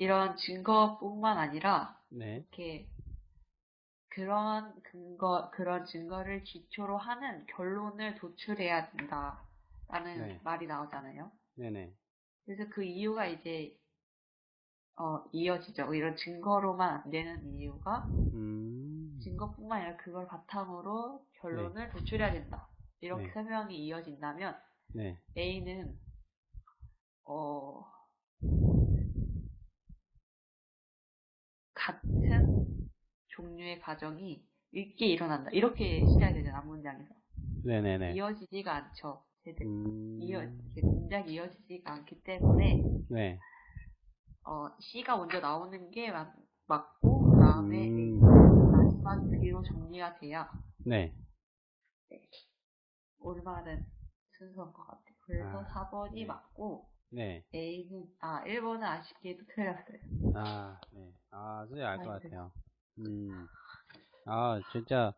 이런 증거뿐만 아니라 네. 이렇게 그런 근거, 그런 증거를 기초로 하는 결론을 도출해야 된다라는 네. 말이 나오잖아요. 네네. 그래서 그 이유가 이제 어, 이어지죠. 이런 증거로만 안 되는 이유가 음. 증거뿐만 아니라 그걸 바탕으로 결론을 도출해야 된다. 이렇게 네. 설명이 이어진다면 네. A는 어, 같은 종류의 가정이 읽게 일어난다. 이렇게 시작이 되잖아, 문장에서. 네네네. 이어지지가 않죠. 제대로. 음. 이어, 문장이 이어지지가 않기 때문에, 네. 어, C가 먼저 나오는 게 맞, 맞고, 그 다음에 음. 마지막 B로 정리가 돼야 네. 올바른 순서인 것 같아요. 그래서 아, 4번이 네. 맞고, 네. A는, 아, 1번은 아쉽게도 틀렸어요. 아, 네. 아, 진짜 알 것. 같아요. 음. 아, 진짜